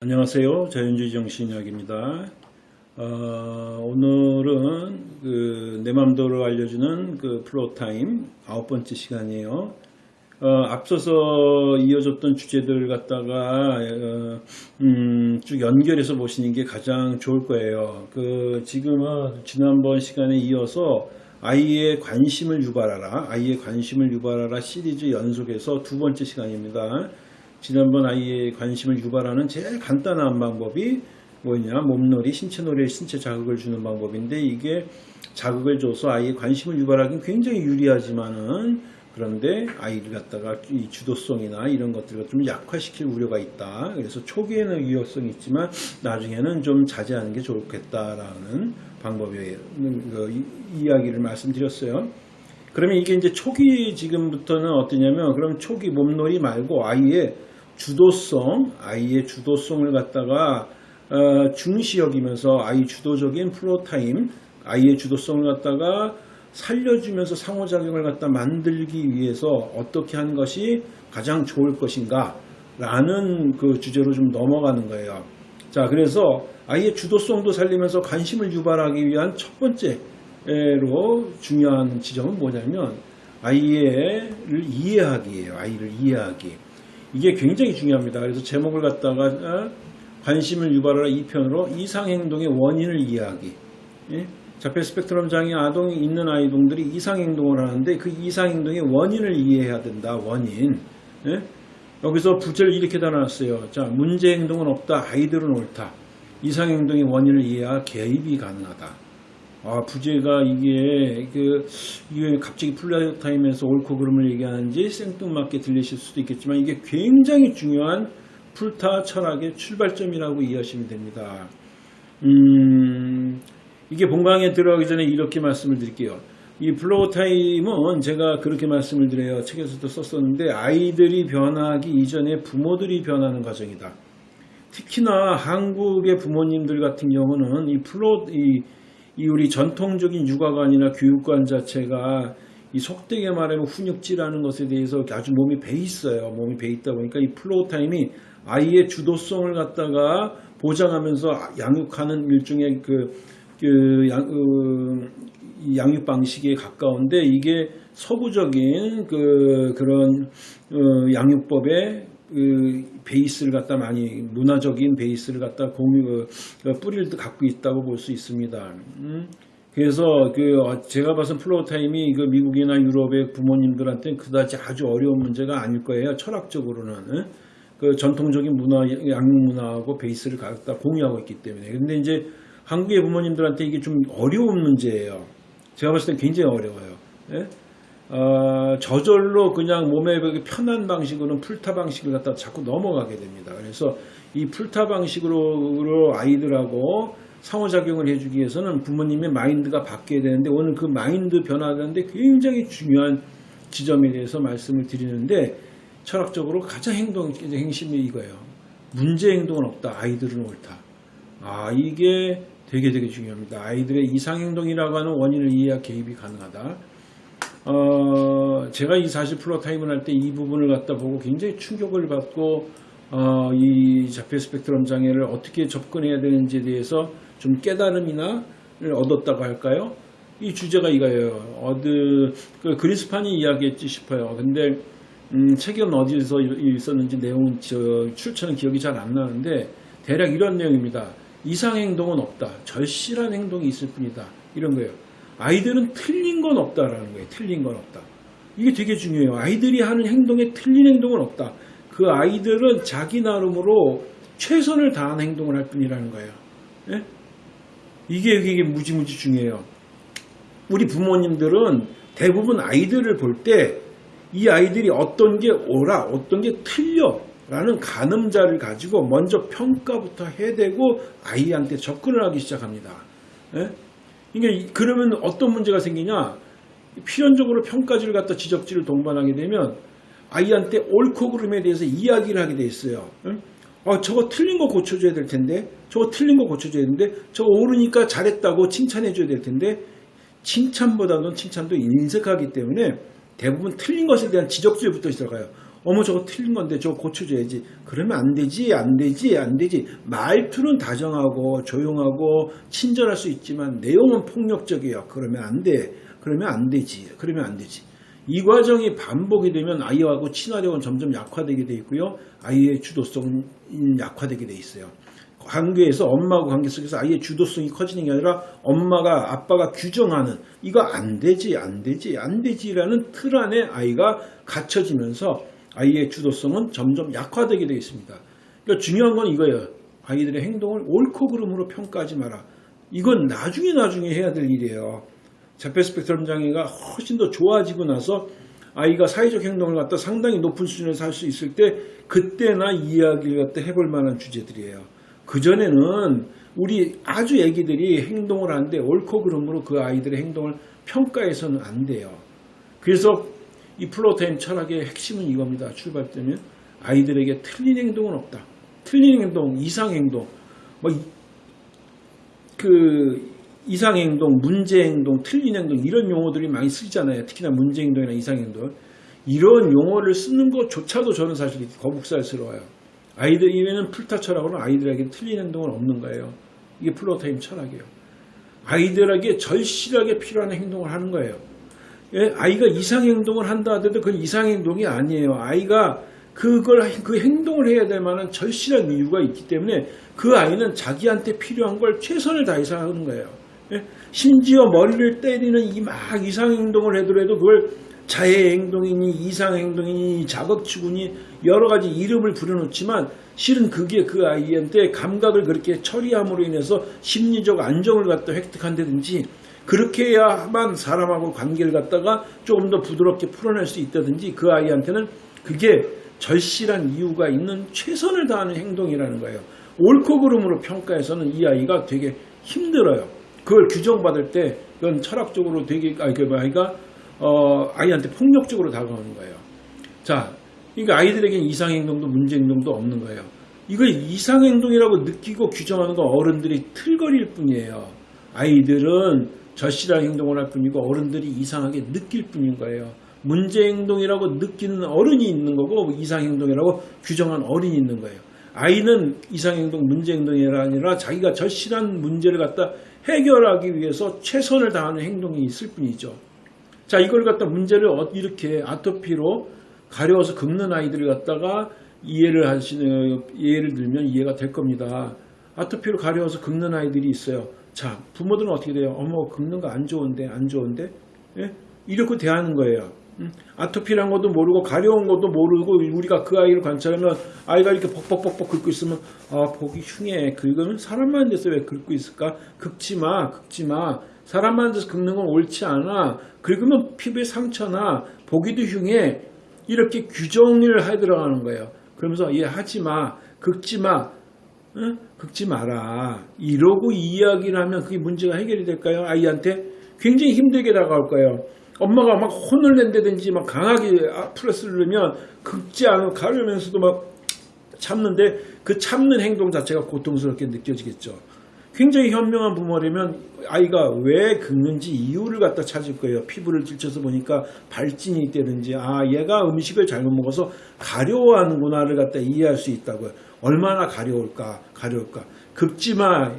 안녕하세요. 자연주의 정신이야기입니다. 어, 오늘은 그 내 맘대로 알려주는 그 floortime 아홉 번째 시간이에요. 어, 앞서서 이어졌던 주제들 갖다가 어, 음, 쭉 연결해서 보시는 게 가장 좋을 거예요. 그 지금은 지난번 시간에 이어서 아이의 관심을 유발하라, 아이의 관심을 유발하라 시리즈 연속에서 두 번째 시간입니다. 지난번 아이의 관심을 유발하는 제일 간단한 방법이 뭐냐 몸놀이, 신체놀이에 신체 자극을 주는 방법인데 이게 자극을 줘서 아이의 관심을 유발하기는 굉장히 유리하지만은 그런데 아이를 갖다가 이 주도성이나 이런 것들을 좀 약화시킬 우려가 있다. 그래서 초기에는 위협성이 있지만 나중에는 좀 자제하는 게 좋겠다라는 방법이에요. 그 이- 이야기를 말씀드렸어요. 그러면 이게 이제 초기 지금부터는 어떠냐면 그럼 초기 몸놀이 말고 아이의 주도성, 아이의 주도성을 갖다가 어, 중시 여기면서 아이 주도적인 floortime, 아이의 주도성을 갖다가 살려주면서 상호작용을 갖다 만들기 위해서 어떻게 하는 것이 가장 좋을 것인가 라는 그 주제로 좀 넘어가는 거예요. 자, 그래서 아이의 주도성도 살리면서 관심을 유발하기 위한 첫 번째로 중요한 지점은 뭐냐면 아이를 이해하기예요. 아이를 이해하기. 이게 굉장히 중요합니다. 그래서 제목을 갖다가 어, 관심을 유발하라 2편으로 이상행동의 원인을 이해하기. 예? 자폐 스펙트럼 장애 아동이 있는 아이동들이 이상행동을 하는데 그 이상행동의 원인을 이해해야 된다. 원인. 예? 여기서 부제를 이렇게 달아놨어요. 자, 문제 행동은 없다. 아이들은 옳다. 이상행동의 원인을 이해해야 개입이 가능하다. 아, 부제가 이게, 그, 이게 갑자기 floortime에서 옳고 그름을 얘기하는지 생뚱맞게 들리실 수도 있겠지만 이게 굉장히 중요한 floortime 철학의 출발점이라고 이해하시면 됩니다. 음, 이게 본강에 들어가기 전에 이렇게 말씀을 드릴게요. 이 floortime은 제가 그렇게 말씀을 드려요. 책에서도 썼었는데 아이들이 변하기 이전에 부모들이 변하는 과정이다. 특히나 한국의 부모님들 같은 경우는 이 floor 이, 이 우리 전통적인 육아관이나 교육관 자체가 이 속되게 말하면 훈육질이라는 것에 대해서 아주 몸에 배 있어요. 몸에 배 있다 보니까 이 floortime이 아이의 주도성을 갖다가 보장하면서 양육하는 일종의 그, 그 양, 그, 이 양육 방식에 가까운데 이게 서구적인 그 그런 어, 양육법의 그 베이스를 갖다 많이 문화적인 베이스를 갖다 공유 어, 뿌리를 갖고 있다고 볼 수 있습니다. 음? 그래서 그 어, 제가 봐서 floortime이 그 미국이나 유럽의 부모님들한테는 그다지 아주 어려운 문제가 아닐 거예요. 철학적으로는 응? 그 전통적인 문화 양육 문화하고 베이스를 갖다 공유하고 있기 때문에. 근데 이제 한국의 부모님들한테 이게 좀 어려운 문제예요. 제가 봤을 때 굉장히 어려워요. 예? 어, 저절로 그냥 몸에 그 편한 방식으로는 풀타 방식을 갖다 자꾸 넘어가게 됩니다. 그래서 이 풀타 방식으로 아이들하고 상호작용을 해주기 위해서는 부모님의 마인드가 바뀌어야 되는데 오늘 그 마인드 변화하는데 굉장히 중요한 지점에 대해서 말씀을 드리는데 철학적으로 가장 행동, 행심이 이거예요. 문제 행동은 없다. 아이들은 옳다. 아, 이게 되게 되게 중요합니다. 아이들의 이상행동이라고 하는 원인을 이해해야 개입이 가능하다. 어, 제가 이40% 타임을 할 때 이 부분을 갖다 보고 굉장히 충격을 받고 어, 이 자폐 스펙트럼 장애를 어떻게 접근해야 되는지에 대해서 좀 깨달음이나 얻었다고 할까요? 이 주제가 이거예요. 어느 그 그리스판이 이야기했지 싶어요. 근데 음, 책은 어디서 있었는지 내용 저 출처는 기억이 잘 안 나는데 대략 이런 내용입니다. 이상 행동은 없다. 절실한 행동이 있을 뿐이다. 이런 거예요. 아이들은 틀린 건 없다라는 거예요. 틀린 건 없다. 이게 되게 중요해요. 아이들이 하는 행동에 틀린 행동은 없다. 그 아이들은 자기 나름으로 최선을 다한 행동을 할 뿐이라는 거예요. 예? 이게 이게 무지무지 중요해요. 우리 부모님들은 대부분 아이들을 볼 때 이 아이들이 어떤 게 옳아, 어떤 게 틀려 라는 가늠자를 가지고 먼저 평가부터 해대고 아이한테 접근을 하기 시작합니다. 예? 이게 그러면 어떤 문제가 생기냐? 필연적으로 평가지를 갖다 지적지를 동반하게 되면 아이한테 옳고 그름에 대해서 이야기를 하게 돼 있어요. 응? 아, 저거 틀린 거 고쳐줘야 될 텐데, 저거 틀린 거 고쳐줘야 되는데, 저거 옳으니까 잘했다고 칭찬해줘야 될 텐데, 칭찬보다는 칭찬도 인색하기 때문에 대부분 틀린 것에 대한 지적질부터 들어가요. 어머 저거 틀린 건데 저거 고쳐줘야지. 그러면 안 되지 안 되지 안 되지. 말투는 다정하고 조용하고 친절할 수 있지만 내용은 폭력적이에요. 그러면 안 돼. 그러면 안 되지. 그러면 안 되지. 이 과정이 반복이 되면 아이하고 친화력은 점점 약화되게 돼 있고요. 아이의 주도성은 약화되게 돼 있어요. 관계에서 엄마하고 관계 속에서 아이의 주도성이 커지는 게 아니라 엄마가 아빠가 규정하는 이거 안 되지 안 되지 안 되지라는 틀 안에 아이가 갇혀지면서 아이의 주도성은 점점 약화되게 되어 있습니다. 그러니까 중요한 건 이거예요. 아이들의 행동을 옳고 그름으로 평가하지 마라. 이건 나중에 나중에 해야 될 일이에요. 자폐 스펙트럼 장애가 훨씬 더 좋아지고 나서 아이가 사회적 행동을 갖다 상당히 높은 수준에서 할 수 있을 때 그때나 이야기를 갖다 해볼 만한 주제들이에요. 그전에는 우리 아주 애기들이 행동을 하는데 옳고 그름으로 그 아이들의 행동을 평가해서는 안 돼요. 그래서 이 floortime 철학의 핵심은 이겁니다. 출발점이 아이들에게 틀린 행동은 없다. 틀린 행동, 이상 행동, 뭐그 이상 행동, 문제 행동, 틀린 행동 이런 용어들이 많이 쓰잖아요. 특히나 문제 행동이나 이상 행동 이런 용어를 쓰는 것조차도 저는 사실 거북살스러워요. 아이들 이외에는 floortime 철학으로는 아이들에게 틀린 행동은 없는 거예요. 이게 floortime 철학이에요. 아이들에게 절실하게 필요한 행동을 하는 거예요. 예, 아이가 이상 행동을 한다 하더라도 그건 이상 행동이 아니에요. 아이가 그걸 그 행동을 해야 될 만한 절실한 이유가 있기 때문에 그 아이는 자기한테 필요한 걸 최선을 다해서 하는 거예요. 예? 심지어 머리를 때리는 이 막 이상 행동을 하더라도 그걸 자해 행동이니 이상 행동이니 자극추구니 여러 가지 이름을 붙여놓지만 실은 그게 그 아이한테 감각을 그렇게 처리함으로 인해서 심리적 안정을 갖다 획득한다든지 그렇게 해야만 사람하고 관계를 갖다가 조금 더 부드럽게 풀어낼 수 있다든지 그 아이한테는 그게 절실한 이유가 있는 최선을 다하는 행동이라는 거예요. 옳고 그름으로 평가해서는 이 아이가 되게 힘들어요. 그걸 규정받을 때 그건 철학적으로 되게 아이 그 아이가 어, 아이한테 폭력적으로 다가오는 거예요. 자, 그러니까 아이들에게는 이상 행동도 문제 행동도 없는 거예요. 이걸 이상 행동이라고 느끼고 규정하는 건 어른들이 틀거릴 뿐이에요. 아이들은 절실한 행동을 할 뿐이고 어른들이 이상하게 느낄 뿐인 거예요. 문제 행동이라고 느끼는 어른이 있는 거고 이상 행동이라고 규정한 어른이 있는 거예요. 아이는 이상 행동, 문제 행동이 아니라 자기가 절실한 문제를 갖다 해결하기 위해서 최선을 다하는 행동이 있을 뿐이죠. 자, 이걸 갖다 문제를 어, 이렇게 아토피로 가려워서 긁는 아이들을 갖다가 이해를 하시는, 예를 들면 이해가 될 겁니다. 아토피로 가려워서 긁는 아이들이 있어요. 자, 부모들은 어떻게 돼요? 어머, 긁는 거 안 좋은데, 안 좋은데? 예? 이렇게 대하는 거예요. 음? 아토피란 것도 모르고 가려운 것도 모르고 우리가 그 아이를 관찰하면 아이가 이렇게 벅벅벅벅 긁고 있으면 아 보기 흉해 긁으면 사람만 돼서 왜 긁고 있을까 긁지 마 긁지 마 사람만 돼서 긁는 건 옳지 않아 긁으면 피부에 상처나 보기도 흉해 이렇게 규정을 해 들어가는 거예요 그러면서 얘 하지 마 긁지 마 응? 긁지 마라 이러고 이야기를 하면 그게 문제가 해결이 될까요 아이한테 굉장히 힘들게 다가올 거예요 엄마가 막 혼을 낸다든지 막 강하게 프레스를 넣으면 긁지 않고 가려면서도 막 참는데 그 참는 행동 자체가 고통스럽게 느껴지겠죠. 굉장히 현명한 부모라면 아이가 왜 긁는지 이유를 갖다 찾을 거예요. 피부를 찔쳐서 보니까 발진이 있다든지 아 얘가 음식을 잘못 먹어서 가려워하는구나를 갖다 이해할 수 있다고요. 얼마나 가려울까 가려울까 긁지마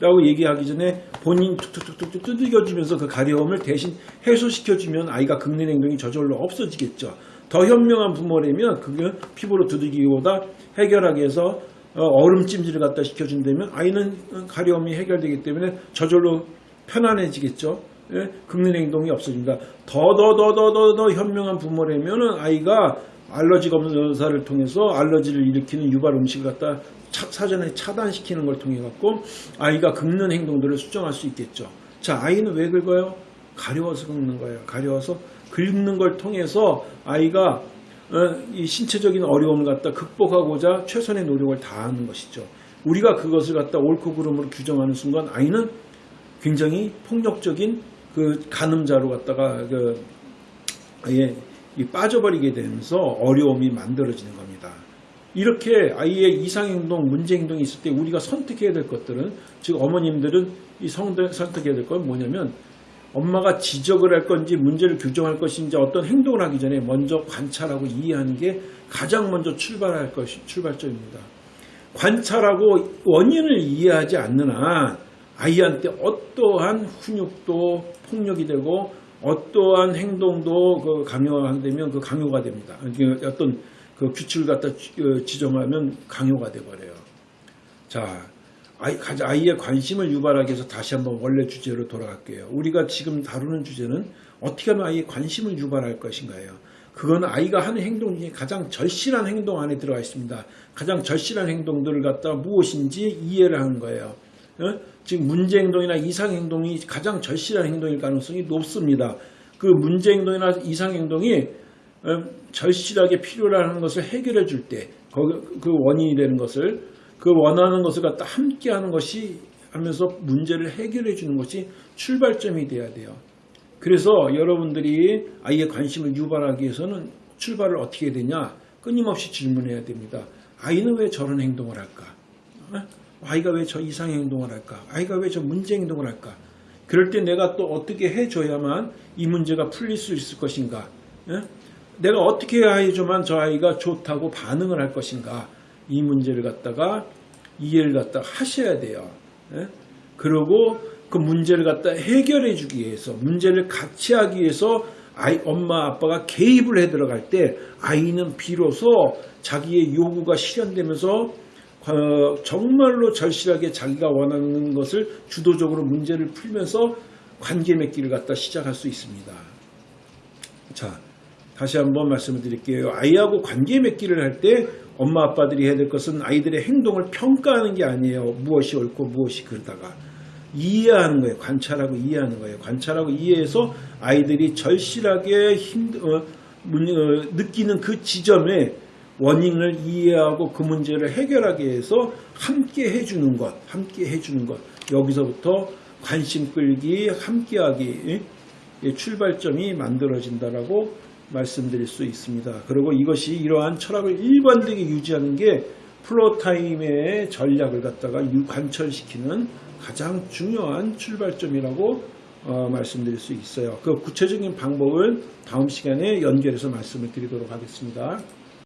라고 얘기하기 전에 본인 툭툭툭툭 두들겨주면서 그 가려움을 대신 해소시켜주면 아이가 긁는 행동이 저절로 없어지겠죠. 더 현명한 부모라면 그게 피부로 두들기보다 해결하기 위해서 어, 얼음 찜질을 갖다 시켜준다면 아이는 가려움이 해결되기 때문에 저절로 편안해지겠죠. 예? 긁는 행동이 없어진다. 더 더 더 더 더 더 현명한 부모라면 아이가 알러지 검사를 통해서 알러지를 일으키는 유발 음식을 갖다 사전에 차단시키는 걸 통해 갖고 아이가 긁는 행동들을 수정할 수 있겠죠. 자, 아이는 왜 긁어요? 가려워서 긁는 거예요. 가려워서 긁는 걸 통해서 아이가 어, 이 신체적인 어려움을 갖다 극복하고자 최선의 노력을 다하는 것이죠. 우리가 그것을 갖다 옳고 그름으로 규정하는 순간 아이는 굉장히 폭력적인 그 가늠자로 갖다가 그아 예 빠져버리게 되면서 어려움이 만들어지는 겁니다. 이렇게 아이의 이상행동, 문제행동이 있을 때 우리가 선택해야 될 것들은 즉 어머님들은 이 선택해야 될 건 뭐냐면 엄마가 지적을 할 건지 문제를 교정할 것인지 어떤 행동을 하기 전에 먼저 관찰하고 이해하는 게 가장 먼저 출발할 것이 출발점입니다. 관찰하고 원인을 이해하지 않는 한 아이한테 어떠한 훈육도 폭력이 되고 어떠한 행동도 그 강요가 되면 그 강요가 됩니다. 그 어떤 그 규칙을 갖다 지- 어, 지정하면 강요가 돼버려요. 자, 아이, 아이의 관심을 유발하기 위해서 다시 한번 원래 주제로 돌아갈게요. 우리가 지금 다루는 주제는 어떻게 하면 아이의 관심을 유발할 것인가요? 그건 아이가 하는 행동 중에 가장 절실한 행동 안에 들어가 있습니다. 가장 절실한 행동들을 갖다 무엇인지 이해를 하는 거예요. 어? 지금 문제 행동이나 이상 행동이 가장 절실한 행동일 가능성이 높습니다. 그 문제 행동이나 이상 행동이 어, 절실하게 필요로 것을 해결해 줄 때, 그 원인이 되는 것을, 그 원하는 것을 갖다 함께 하는 것이 하면서 문제를 해결해 주는 것이 출발점이 돼야 돼요. 그래서 여러분들이 아이의 관심을 유발하기 위해서는 출발을 어떻게 되냐? 끊임없이 질문해야 됩니다. 아이는 왜 저런 행동을 할까? 어? 아이가 왜 저 이상의 행동을 할까? 아이가 왜 저 문제 행동을 할까? 그럴 때 내가 또 어떻게 해줘야만 이 문제가 풀릴 수 있을 것인가? 예? 내가 어떻게 해야만 저 아이가 좋다고 반응을 할 것인가? 이 문제를 갖다가 이해를 갖다가 하셔야 돼요. 예? 그리고 그 문제를 갖다 해결해 주기 위해서 문제를 같이 하기 위해서 아이 엄마 아빠가 개입을 해 들어갈 때 아이는 비로소 자기의 요구가 실현되면서 어, 정말로 절실하게 자기가 원하는 것을 주도적으로 문제를 풀면서 관계 맺기를 갖다 시작할 수 있습니다. 자, 다시 한번 말씀을 드릴게요. 아이하고 관계 맺기를 할 때 엄마 아빠들이 해야 될 것은 아이들의 행동을 평가하는 게 아니에요. 무엇이 옳고 무엇이 그르다가 이해하는 거예요. 관찰하고 이해하는 거예요. 관찰하고 이해해서 아이들이 절실하게 힘, 어, 문- 어, 느끼는 그 지점에 원인을 이해하고 그 문제를 해결하기 위해서 함께 해주는 것, 함께 해주는 것. 여기서부터 관심 끌기, 함께하기 의 출발점이 만들어진다라고 말씀드릴 수 있습니다. 그리고 이것이 이러한 철학을 일관되게 유지하는 게 플로타임의 전략을 갖다가 유- 관철시키는 가장 중요한 출발점이라고 어, 말씀드릴 수 있어요. 그 구체적인 방법은 다음 시간에 연결해서 말씀을 드리도록 하겠습니다.